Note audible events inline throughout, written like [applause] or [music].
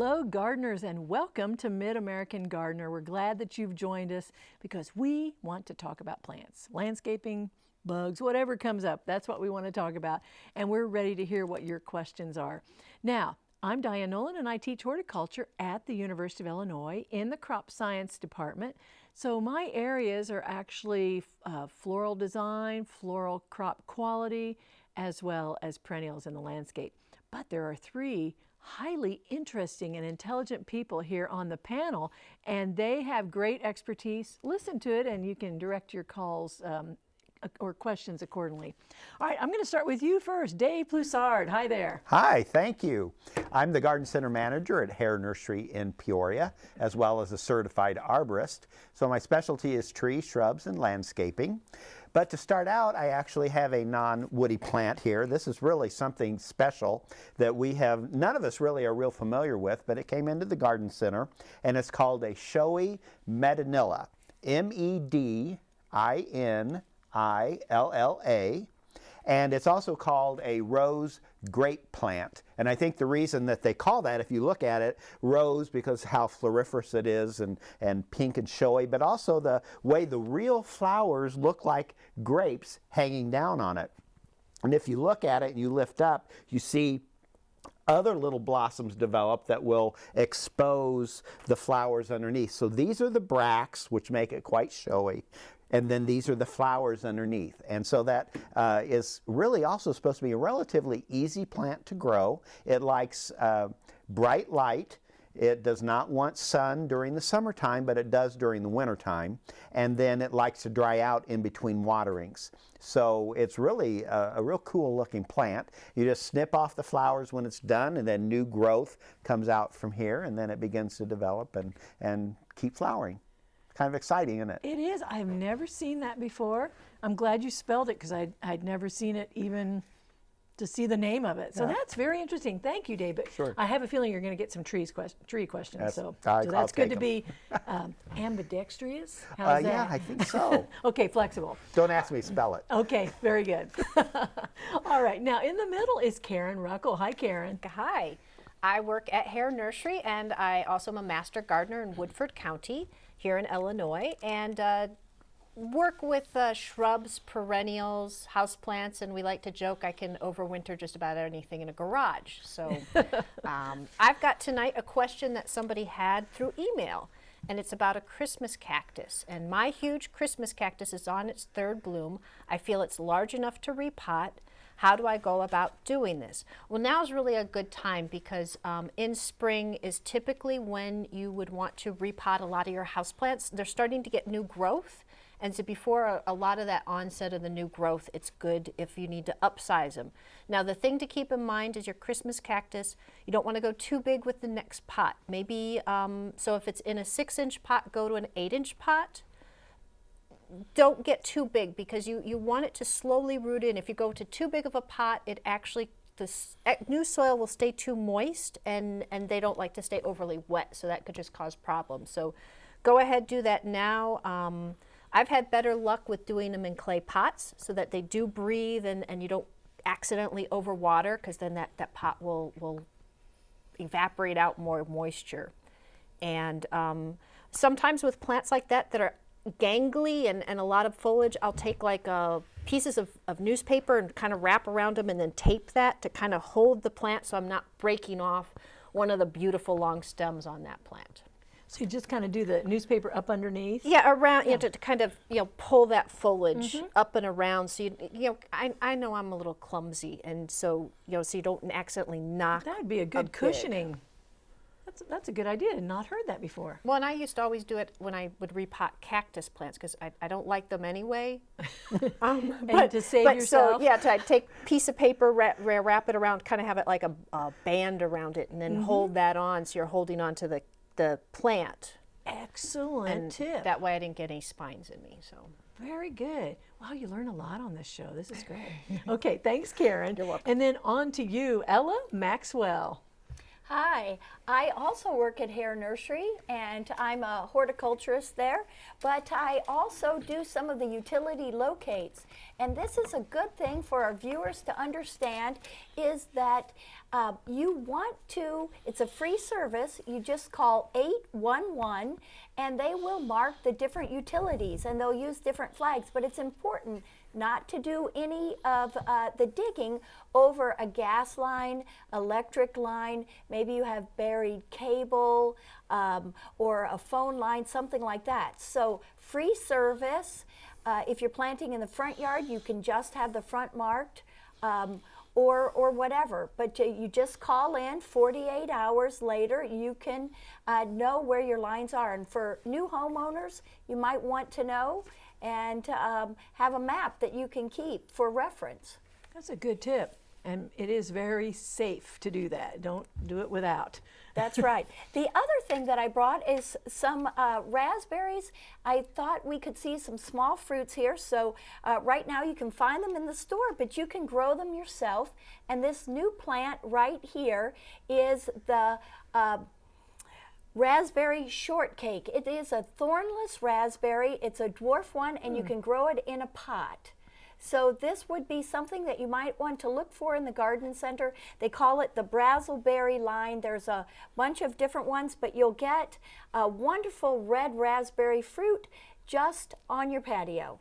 Hello gardeners and welcome to Mid-American Gardener. We're glad that you've joined us because we want to talk about plants, landscaping, bugs, whatever comes up. That's what we want to talk about and we're ready to hear what your questions are. Now, I'm Diane Nolan and I teach horticulture at the University of Illinois in the crop science department. So my areas are actually uh, floral design, floral crop quality, as well as perennials in the landscape. But there are three highly interesting and intelligent people here on the panel, and they have great expertise. Listen to it, and you can direct your calls um, or questions accordingly. All right, I'm going to start with you first. Dave Ploussard, hi there. Hi, thank you. I'm the Garden Center Manager at Hoerr Nursery in Peoria, as well as a certified arborist. So my specialty is trees, shrubs, and landscaping. But to start out, I actually have a non-woody plant here. This is really something special that we have, none of us really are real familiar with, but it came into the garden center, and it's called a showy medinilla. M-E-D-I-N-I-L-L-A. And it's also called a rose grape plant. And I think the reason that they call that, if you look at it, rose because how floriferous it is and, and pink and showy, but also the way the real flowers look like grapes hanging down on it. And if you look at it and you lift up, you see other little blossoms develop that will expose the flowers underneath. So these are the bracts, which make it quite showy and then these are the flowers underneath. And so that uh, is really also supposed to be a relatively easy plant to grow. It likes uh, bright light. It does not want sun during the summertime, but it does during the wintertime. And then it likes to dry out in between waterings. So it's really a, a, real cool looking plant. You just snip off the flowers when it's done and then new growth comes out from here and then it begins to develop and, and keep flowering kind of exciting, isn't it? It is. I've never seen that before. I'm glad you spelled it because I'd, I'd never seen it even to see the name of it. So yeah. that's very interesting. Thank you, David. Sure. I have a feeling you're going to get some trees quest tree questions. That's, so, I, so that's good to be [laughs] um, ambidextrous. How's uh, that? Yeah, I think so. [laughs] okay, flexible. Don't ask me to spell it. Okay, very good. [laughs] All right, now in the middle is Karen Ruckel. Hi, Karen. Hi. I work at Hoerr Nursery and I also am a master gardener in Woodford County here in Illinois and uh, work with uh, shrubs, perennials, houseplants, and we like to joke I can overwinter just about anything in a garage. So [laughs] um, I've got tonight a question that somebody had through email and it's about a Christmas cactus. And my huge Christmas cactus is on its third bloom. I feel it's large enough to repot. How do I go about doing this? Well, now is really a good time because um, in spring is typically when you would want to repot a lot of your houseplants. They're starting to get new growth. And so before a, a, lot of that onset of the new growth, it's good if you need to upsize them. Now the thing to keep in mind is your Christmas cactus, you don't want to go too big with the next pot. Maybe, um, so if it's in a six inch pot, go to an eight inch pot don't get too big because you, you want it to slowly root in. If you go to too big of a pot, it actually, the new soil will stay too moist and, and they don't like to stay overly wet, so that could just cause problems. So go ahead, do that now. Um, I've had better luck with doing them in clay pots so that they do breathe and, and you don't accidentally overwater because then that, that pot will, will evaporate out more moisture. And um, sometimes with plants like that that are gangly and, and a lot of foliage, I'll take like uh, pieces of, of newspaper and kind of wrap around them and then tape that to kind of hold the plant so I'm not breaking off one of the beautiful long stems on that plant. So you just kind of do the newspaper up underneath? Yeah, around, yeah. you know, to, to, kind of, you know, pull that foliage mm -hmm. up and around. So, you, you know, I, I know I'm a little clumsy and so, you know, so you don't accidentally knock That would be a good a cushioning. Big. That's, that's a good idea. I've not heard that before. Well, and I used to always do it when I would repot cactus plants because I, I don't like them anyway. [laughs] um, but to save but yourself. So, yeah, to take piece of paper, wrap, wrap it around, kind of have it like a, a band around it, and then mm -hmm. hold that on so you're holding on to the, the plant. Excellent and tip. That way I didn't get any spines in me. So. Very good. Wow, you learn a lot on this show. This is great. okay, thanks, Karen. [laughs] You're welcome. And then on to you, Ella Maxwell. Hi, I also work at Hoerr Nursery and I'm a horticulturist there, but I also do some of the utility locates. And this is a good thing for our viewers to understand is that uh, you want to, it's a free service, you just call 811 and they will mark the different utilities and they'll use different flags, but it's important not to do any of uh, the digging over a gas line, electric line, maybe you have buried cable um, or a phone line, something like that. So free service. Uh, if you're planting in the front yard, you can just have the front marked. Um, or, or whatever. But you just call in 48 hours later, you can uh, know where your lines are. And for new homeowners, you might want to know and um, have a map that you can keep for reference. That's a good tip. And it is very safe to do that. Don't do it without. That's right. The other thing that I brought is some uh, raspberries. I thought we could see some small fruits here. So uh, right now you can find them in the store, but you can grow them yourself. And this new plant right here is the uh, raspberry shortcake. It is a thornless raspberry. It's a dwarf one and mm. you can grow it in a pot. So this would be something that you might want to look for in the garden center. They call it the BrazelBerry line. There's a bunch of different ones, but you'll get a wonderful red raspberry fruit just on your patio.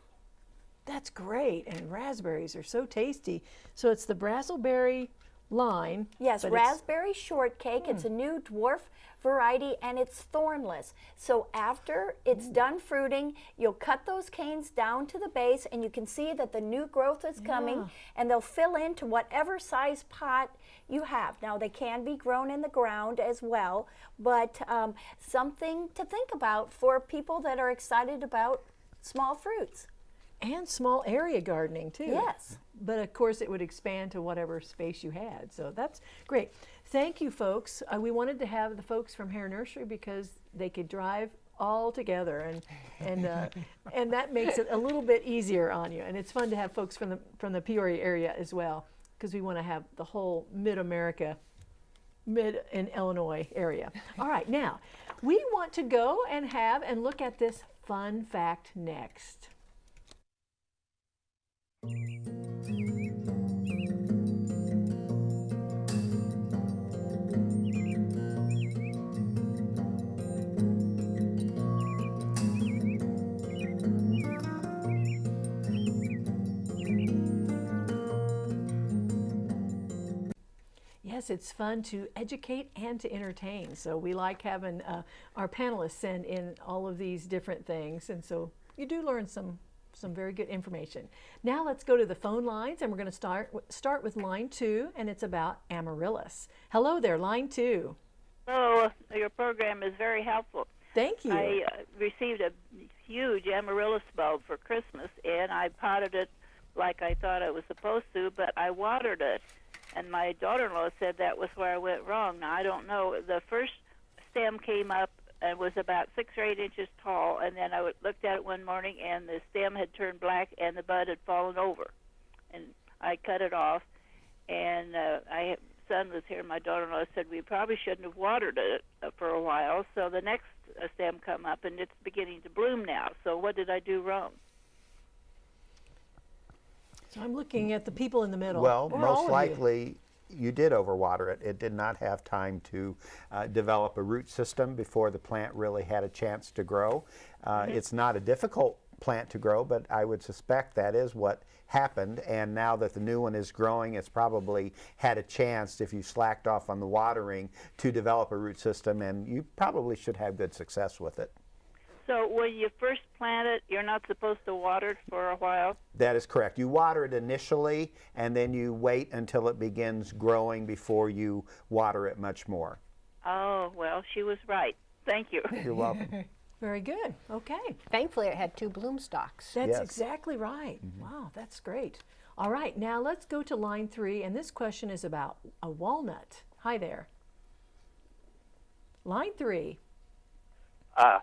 That's great, and raspberries are so tasty. So it's the BrazelBerry line. Yes, raspberry shortcake. It's a new dwarf variety and it's thornless. So after it's mm. done fruiting, you'll cut those canes down to the base and you can see that the new growth is coming and they'll fill into whatever size pot you have. Now they can be grown in the ground as well, but um, something to think about for people that are excited about small fruits. And small area gardening too. Yes. But of course it would expand to whatever space you had. So that's great. Thank you folks. Uh, we wanted to have the folks from Hoerr Nursery because they could drive all together and and uh, [laughs] and that makes it a little bit easier on you and it's fun to have folks from the from the Peoria area as well because we want to have the whole mid-America mid and Illinois area. [laughs] All right, now we want to go and have and look at this fun fact next. Yes, it's fun to educate and to entertain. So we like having uh, our panelists send in all of these different things. And so you do learn some some very good information. Now let's go to the phone lines and we're going to start start with line two and it's about amaryllis. Hello there, line two. Hello, your program is very helpful. Thank you. I uh, received a huge amaryllis bulb for Christmas and I potted it like I thought I was supposed to, but I watered it. And my daughter-in-law said that was where I went wrong. Now I don't know. The first stem came up and was about six or eight inches tall. And then I looked at it one morning, and the stem had turned black, and the bud had fallen over. And I cut it off. And uh, I son was here. My daughter-in-law said we probably shouldn't have watered it uh, for a while. So the next uh, stem come up, and it's beginning to bloom now. So what did I do wrong? So I'm looking at the people in the middle. Well, most likely you did overwater it. It did not have time to uh, develop a root system before the plant really had a chance to grow. Uh, mm -hmm. It's not a difficult plant to grow, but I would suspect that is what happened. And now that the new one is growing, it's probably had a chance, if you slacked off on the watering, to develop a root system, and you probably should have good success with it. So when you first plant it, you're not supposed to water it for a while? That is correct. You water it initially, and then you wait until it begins growing before you water it much more. Oh, well, she was right. Thank you. You're welcome. [laughs] Very good. Okay. Thankfully, it had two bloom stalks. That's yes. exactly right. Mm -hmm. Wow, that's great. All right, now let's go to line three, and this question is about a walnut. Hi there. Line three. Ah,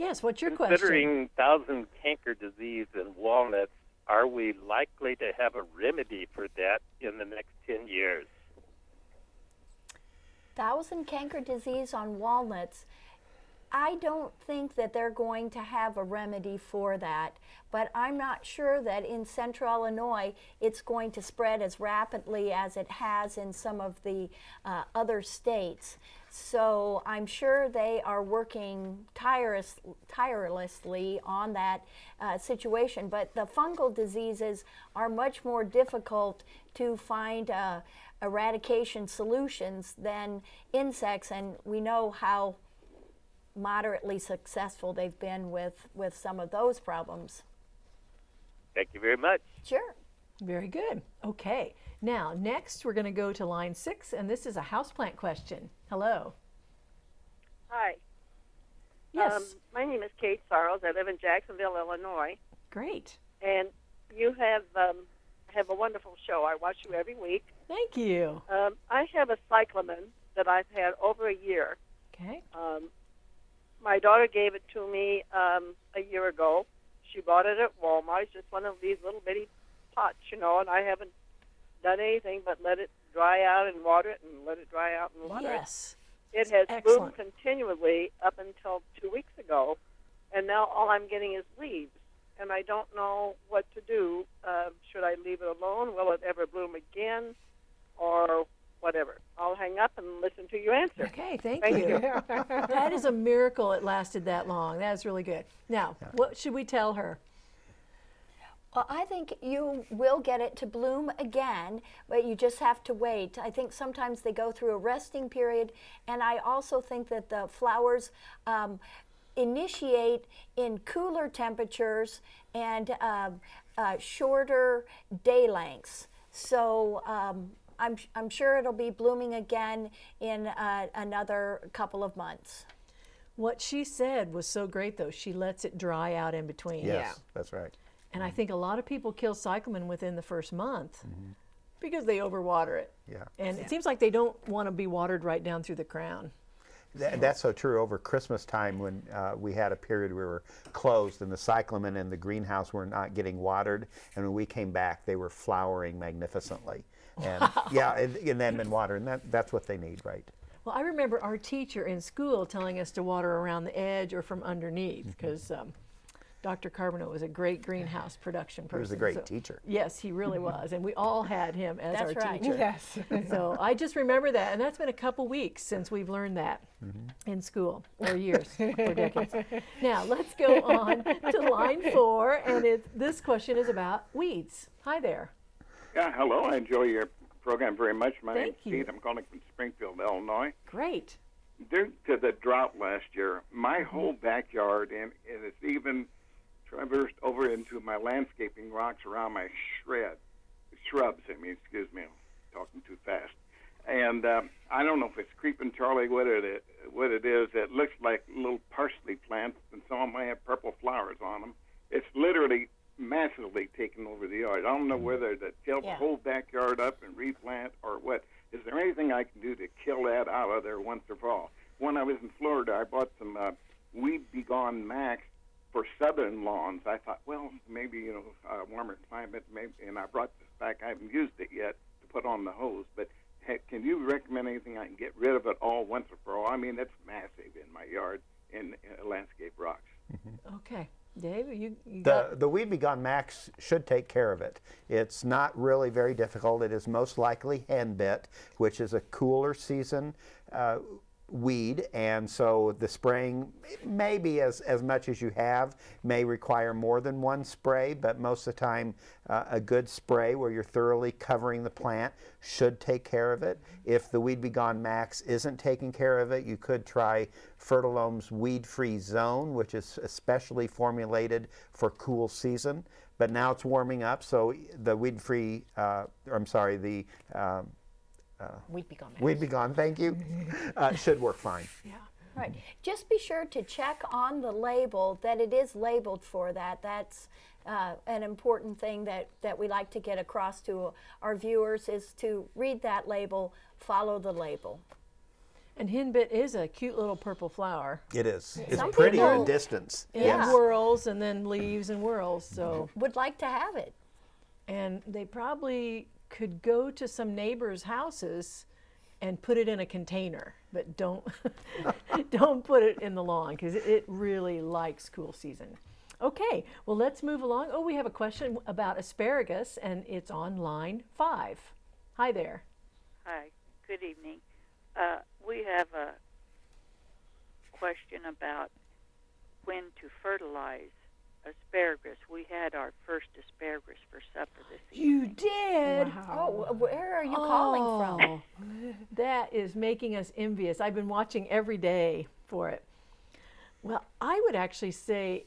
Yes, what's your question? Considering thousand canker disease in walnuts, are we likely to have a remedy for that in the next 10 years? thousand canker disease on walnuts, I don't think that they're going to have a remedy for that, but I'm not sure that in central Illinois it's going to spread as rapidly as it has in some of the uh, other states. So I'm sure they are working tireless, tirelessly on that uh, situation, but the fungal diseases are much more difficult to find uh, eradication solutions than insects, and we know how moderately successful they've been with, with some of those problems. Thank you very much. Sure. Very good. Okay. Now, next we're going to go to line six, and this is a houseplant question. Hello. Hi. Yes. Um, my name is Kate Sorrows. I live in Jacksonville, Illinois, Great. and you have um, have a wonderful show. I watch you every week. Thank you. Um, I have a cyclamen that I've had over a year. Okay. Um, my daughter gave it to me um, a year ago. She bought it at Walmart. It's just one of these little bitty pots, you know, and I haven't done anything but let it dry out and water it and let it dry out and water it. Yes. It has Excellent. bloomed continually up until two weeks ago, and now all I'm getting is leaves. And I don't know what to do. Uh, should I leave it alone? Will it ever bloom again? Or whatever. I'll hang up and listen to your answer. Okay, thank, Thank you. you. [laughs] that is a miracle it lasted that long. That is really good. Now, what should we tell her? Well, I think you will get it to bloom again, but you just have to wait. I think sometimes they go through a resting period, and I also think that the flowers um, initiate in cooler temperatures and um, uh, shorter day lengths. So um, I'm, I'm sure it'll be blooming again in uh, another couple of months. What she said was so great, though. She lets it dry out in between. Yes, that's right. And I think a lot of people kill cyclamen within the first month because they overwater it. Yeah. And it seems like they don't want to be watered right down through the crown. Th- that's so true. Over Christmas time, when uh, we had a period we were closed and the cyclamen in the greenhouse were not getting watered, and when we came back, they were flowering magnificently. And yeah, and, and then been watered, and that, that's what they need, right? Well, I remember our teacher in school telling us to water around the edge or from underneath because um, Dr. Carbono was a great greenhouse production person. was a great so- teacher. Yes, he really [laughs] was. And we all had him as That's our right. teacher. Yes. [laughs] so I just remember that. And that's been a couple weeks since we've learned that in school, or years, [laughs] or decades. Now, let's go on to line four. And it, this question is about weeds. Hi there. Yeah, hello. I enjoy your program very much. My Thank name's you. Keith. I'm calling from Springfield, Illinois. Great. Due to the drought last year, my whole backyard and, and it's even traversed over into my landscaping rocks around my shred shrubs. I mean, excuse me, I'm talking too fast. And um, I don't know if it's creeping Charlie, what it is, what it is. It looks like little parsley plants, and some of them have purple flowers on them. It's literally massively taken over the yard. I don't know whether to till Yeah. the whole backyard up and replant or what. Is there anything I can do to kill that out of there once and for all? When I was in Florida, I bought some uh, Weed Be Gone Max for southern lawns. I thought, well, maybe you know, uh, warmer climate, maybe. And I brought this back. I haven't used it yet to put on the hose, but heck, can you recommend anything I can get rid of it all once and for all? I mean, it's massive in my yard in uh, landscape rocks. Okay. Dave, you, you The, the Weed Be Gone Max should take care of it. It's not really very difficult. It is most likely henbit, which is a cooler season uh, weed, and so the spraying maybe as, as much as you have may require more than one spray, but most of the time uh, a good spray where you're thoroughly covering the plant should take care of it. If the Weed Be Gone Max isn't taking care of it, you could try Fertilome's Weed Free Zone, which is especially formulated for cool season. But now it's warming up, so the weed free, uh, I'm sorry, the um, we'd be gone. Weed Be Gone, thank you, [laughs] uh, should work fine. Yeah. Right. Just be sure to check on the label that it is labeled for that. That's uh, an important thing that, that we like to get across to our viewers is to read that label, follow the label. And henbit is a cute little purple flower. It is. It's Some prettier in people- distance. It Yeah. whirls and then leaves and whirls. So, Would like to have it. and they probably could go to some neighbors' houses and put it in a container, but don't [laughs] don't put it in the lawn because it, really likes cool season. Okay, well let's move along. Oh, we have a question about asparagus, and it's on line five. Hi there. Hi, good evening. Uh, we have a question about when to fertilize asparagus. We had our first asparagus for supper this evening. You evening. did. Oh, where are you calling from? Oh, [laughs] that is making us envious. I've been watching every day for it. Well, I would actually say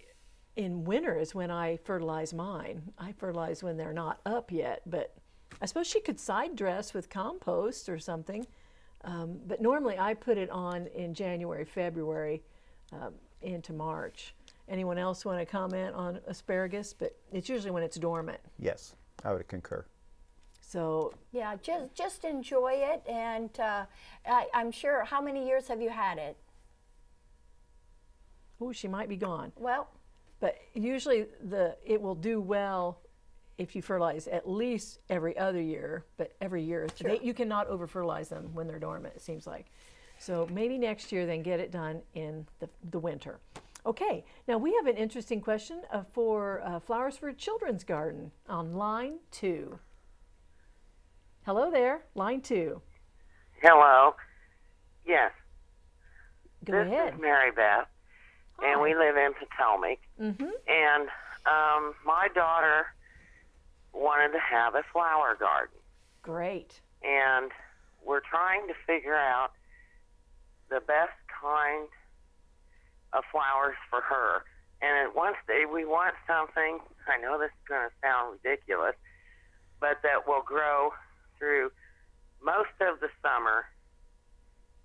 in winter is when I fertilize mine. I fertilize when they're not up yet, but I suppose she could side dress with compost or something. Um, but normally I put it on in January, February, um, into March. Anyone else want to comment on asparagus? But it's usually when it's dormant. Yes, I would concur. So Yeah, just just enjoy it, and uh, I, I'm sure. How many years have you had it? Oh, she might be gone. Well, But usually the it will do well if you fertilize at least every other year, but every year they, you cannot over fertilize them when they're dormant. It seems like. So maybe next year, then get it done in the, the winter. Okay, now we have an interesting question uh, for uh, Flowers for Children's Garden on line two. Hello there, line two. Hello. Yes, Go this ahead. is Mary Beth, and we live in Potomac. Mm-hmm. And um, my daughter wanted to have a flower garden, Great. and we're trying to figure out the best kind of flowers for her. And at one stage, we want something. I know this is going to sound ridiculous, but that will grow through most of the summer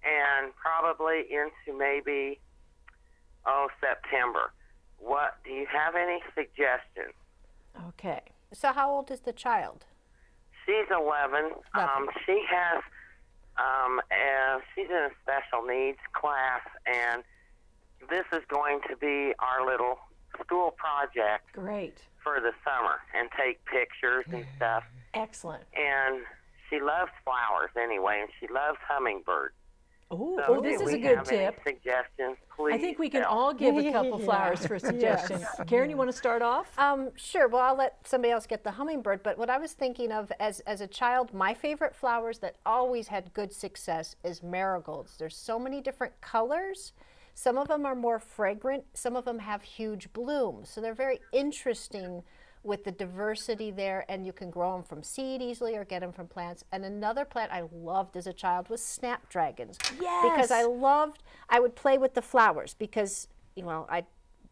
and probably into maybe oh September. What do you have any suggestions? Okay. So how old is the child? She's 11. Um, she has um, uh, she's in a special needs class, and this is going to be our little school project Great. for the summer, and take pictures and stuff. Excellent. And she loves flowers anyway, and she loves hummingbirds. Ooh, So oh, this is a good have any tip. Suggestions, please. I think we can help. all give a [laughs] couple flowers for suggestions. Karen, you want to start off? Um, sure. Well, I'll let somebody else get the hummingbird. But what I was thinking of as as a child, my favorite flowers that always had good success is marigolds. There's so many different colors. Some of them are more fragrant. Some of them have huge blooms. So they're very interesting with the diversity there, and you can grow them from seed easily or get them from plants. And another plant I loved as a child was snapdragons. Yes. Because I loved, I would play with the flowers because, you know, I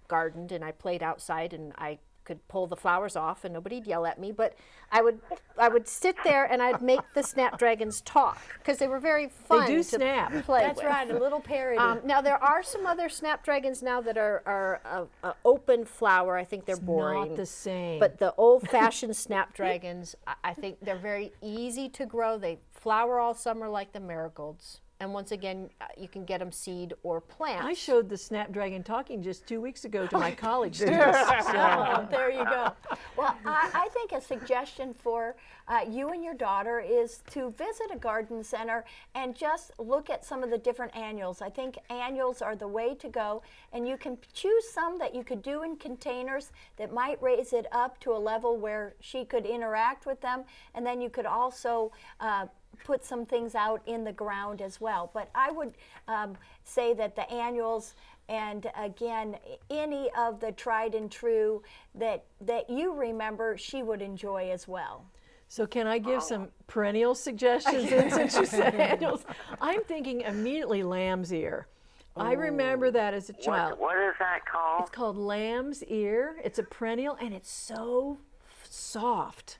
gardened and I played outside and I could pull the flowers off and nobody'd yell at me but I would I would sit there and I'd make the snapdragons talk because they were very fun they do to snap. play that's with. right. A little parody. Um, now there are some other snapdragons now that are are a, a open flower. I think they're boring. Not the same. But the old-fashioned [laughs] snapdragons, I, I think they're very easy to grow. They flower all summer like the marigolds. And once again, uh, you can get them seed or plant. I showed the Snapdragon talking just two weeks ago to my [laughs] college students. So, [laughs] there you go. Well, I, I think a suggestion for uh, you and your daughter is to visit a garden center and just look at some of the different annuals. I think annuals are the way to go, and you can choose some that you could do in containers that might raise it up to a level where she could interact with them, and then you could also uh, put some things out in the ground as well. But I would um, say that the annuals and again any of the tried and true that that you remember she would enjoy as well. so can I give some perennial suggestions in, since you said annuals? I'm thinking immediately lamb's ear. I remember that as a child. What, what is that called? It's called lamb's ear. It's a perennial and it's so f- soft.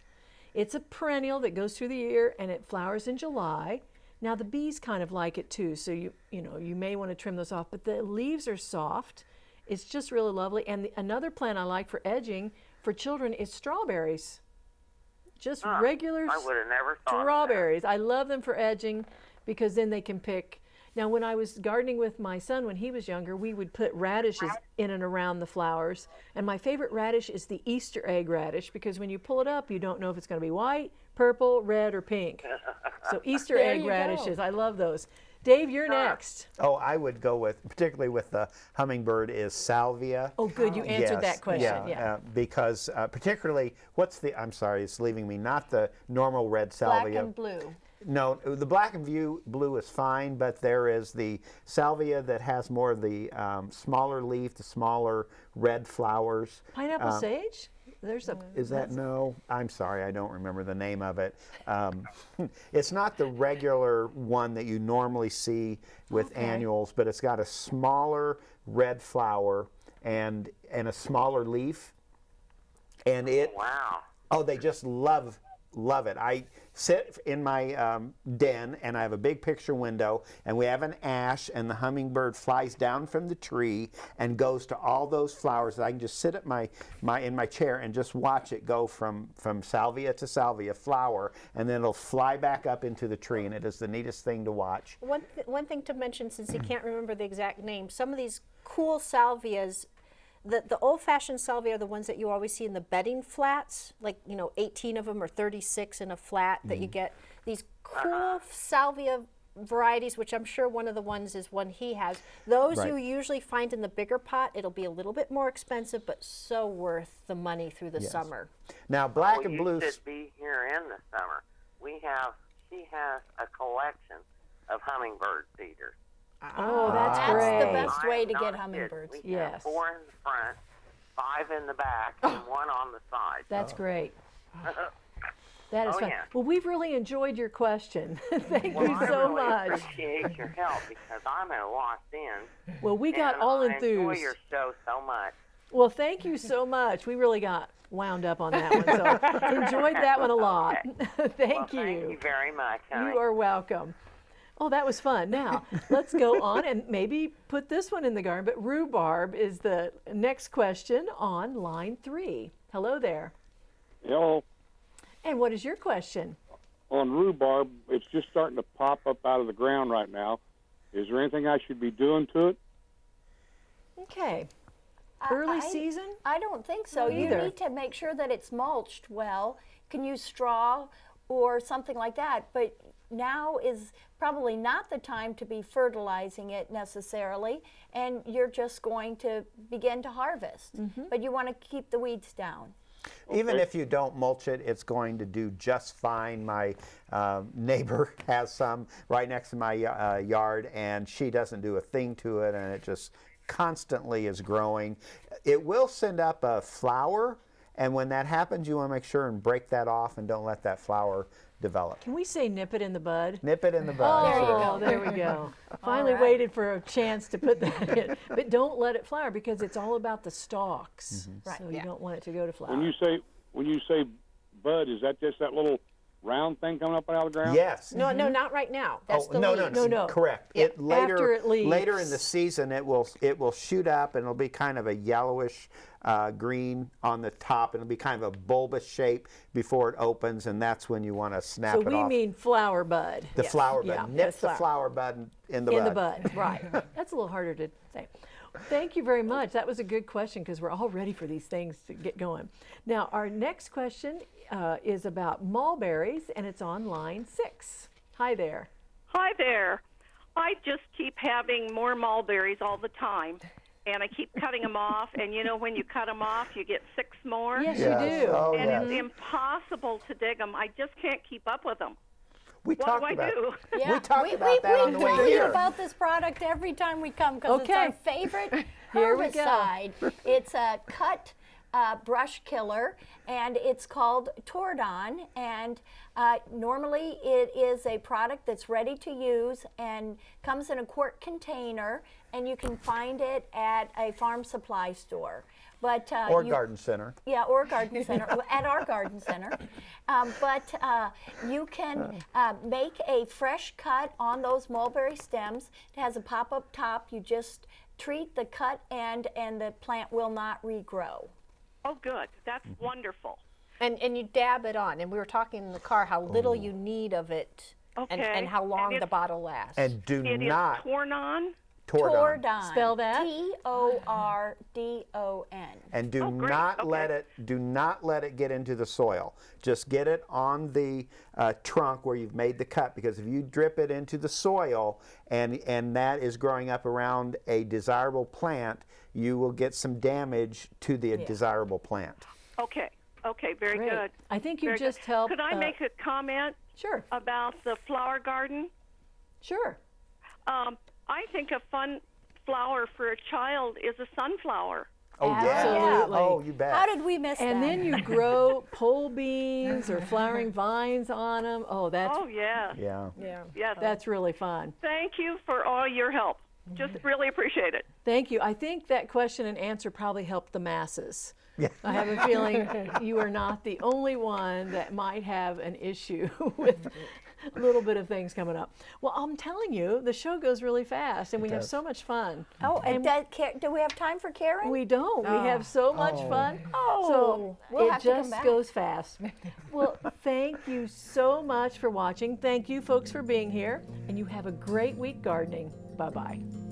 It's a perennial that goes through the year and it flowers in July. Now the bees kind of like it too, so you you know you may want to trim those off. But the leaves are soft. It's just really lovely. And the, another plant I like for edging for children is strawberries. Just ah, regular I would have never thought. strawberries. I love them for edging because then they can pick. Now, when I was gardening with my son when he was younger, we would put radishes in and around the flowers. And my favorite radish is the Easter egg radish because when you pull it up, you don't know if it's going to be white, purple, red, or pink. [laughs] So Easter egg you go. radishes. I love those. Dave, you're next. Oh, I would go with, particularly with the hummingbird, is salvia. Oh, good. You answered Yes, that question. Yeah. uh, because uh, particularly, what's the? I'm sorry, it's leaving me. Not the normal red salvia. Black salvia. and blue. No, the black and view blue is fine, but there is the salvia that has more of the um, smaller leaf, the smaller red flowers. Pineapple Um, sage? There's a. Is that no? I'm sorry, I don't remember the name of it. Um, [laughs] it's not the regular one that you normally see with annuals, but it's got a smaller red flower and and a smaller leaf, and it Wow. Oh, they just love love it. I sit in my um, den and I have a big picture window and we have an ash and the hummingbird flies down from the tree and goes to all those flowers. I can just sit at my, my in my chair and just watch it go from from salvia to salvia flower and then it'll fly back up into the tree and it is the neatest thing to watch. One, th- one thing to mention, since he can't remember the exact name, some of these cool salvias, the, the old fashioned salvia are the ones that you always see in the bedding flats, like, you know, 18 of them or 36 in a flat that you mm-hmm. get. These uh-huh. cool salvia varieties, which I'm sure one of the ones is one he has. Those you usually find in the bigger pot. It'll be a little bit more expensive, but so worth the money through the Yes. summer. Now oh, black well, and you blue should be here in the summer. We have, she has a collection of hummingbird feeders. Ah. Oh, that's, That's great. the best I'm way to get hummingbirds. We Yes. have four in the front, five in the back, oh. and one on the side. That's oh. great. [laughs] That is Oh, fun. yeah. Well, we've really enjoyed your question. [laughs] Thank Well, you I so really much. appreciate your help because I'm at a lost end. Well, we got all I enjoy enthused. your show so much. Well, thank you so much. We really got wound up on that one. So [laughs] enjoyed that one a lot. thank well, you. Thank you very much, honey. You are welcome. Oh, that was fun. Now, [laughs] let's go on and maybe put this one in the garden. But rhubarb is the next question on line three. Hello there. Hello. And what is your question? On rhubarb, it's just starting to pop up out of the ground right now. Is there anything I should be doing to it? Okay. Early I- season? I don't think so. Me You either. need to make sure that it's mulched well. Can use straw or something like that. But now is probably not the time to be fertilizing it necessarily, and you're just going to begin to harvest. Mm-hmm. But you want to keep the weeds down. Even if you don't mulch it, it's going to do just fine. My um, neighbor [laughs] has some right next to my uh, yard, and she doesn't do a thing to it, and it just constantly is growing. It will send up a flower, and when that happens, you want to make sure and break that off and don't let that flower develop. Can we say nip it in the bud? Nip it in the bud. Oh, there you sure. Oh, there we go. [laughs] Finally right. waited for a chance to put that in. [laughs] But don't let it flower because it's all about the stalks. Mm-hmm. Right, So you don't want it to go to flower. When you say when you say bud, is that just that little round thing coming up out of the ground? Yes. No, no, not right now. That's oh, the no, leaves. no, No, no. correct. Yeah, It later, after it later in the season, it will it will shoot up and it'll be kind of a yellowish uh, green on the top. It'll be kind of a bulbous shape before it opens, and that's when you want to snap it. off. so we off. mean flower bud. the flower bud. Yeah, Nip that's the flower. flower bud in the in bud. the bud, right. [laughs] That's a little harder to say. Thank you very much. That was a good question because we're all ready for these things to get going. Now, our next question uh, is about mulberries, and it's on line six. Hi there. Hi there. I just keep having more mulberries all the time, and I keep cutting them off. And you know, when you cut them off, you get six more. Yes, Yes. you do. Oh, and yes. it's impossible to dig them. I just can't keep up with them. We What talked do I about do? Yeah, talked we, about we, that we on the way tell you here. about this product every time we come because Okay. it's our favorite [laughs] Here we go. herbicide. it's a cut uh, brush killer, and it's called Tordon. And uh, normally, it is a product that's ready to use and comes in a quart container, and you can find it at a farm supply store. But uh, or you, garden center. yeah, or garden center, at our garden center. [laughs] Um, but uh, you can uh, make a fresh cut on those mulberry stems. It has a pop-up top. You just treat the cut end and the plant will not regrow. Oh, good. That's wonderful. And, and you dab it on. And we were talking in the car how little you need of it and, Okay. and how long And the bottle lasts. And do It is not torn on. Tordon. Tordon. Spell that. T O R D O N. And do Oh, great. not let it do not let it get into the soil. Just get it on the uh, trunk where you've made the cut because if you drip it into the soil and and that is growing up around a desirable plant, you will get some damage to the desirable plant. Okay. Okay. Very Great. good. I think you Very just good. helped. Could I uh, make a comment Sure, about the flower garden? sure. Um, I think a fun flower for a child is a sunflower. Oh yeah. Absolutely. Oh, you bet. How did we miss And that? And then you grow [laughs] pole beans or flowering [laughs] vines on them. Oh, that's Oh yeah. yeah. yeah, Yes. that's really fun. Thank you for all your help. Just mm-hmm. really appreciate it. Thank you. I think that question and answer probably helped the masses. Yeah. I have a feeling [laughs] you are not the only one that might have an issue with a [laughs] little bit of things coming up. Well, I'm telling you, the show goes really fast and we have so much fun. oh, and does, do we have time for Karen? We don't. We have so oh. much oh. fun. Oh, so we'll it have to come just back. goes fast. [laughs] well, thank you so much for watching. Thank you, folks, for being here. And you have a great week gardening. Bye bye.